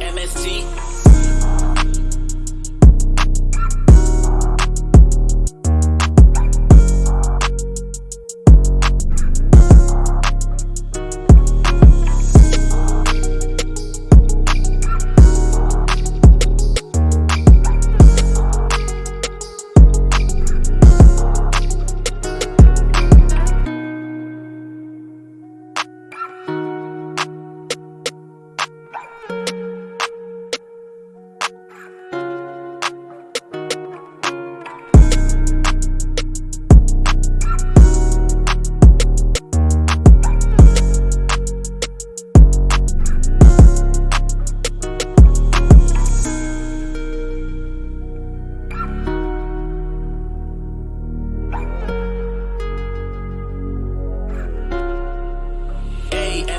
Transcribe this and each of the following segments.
MST.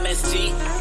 A M S T.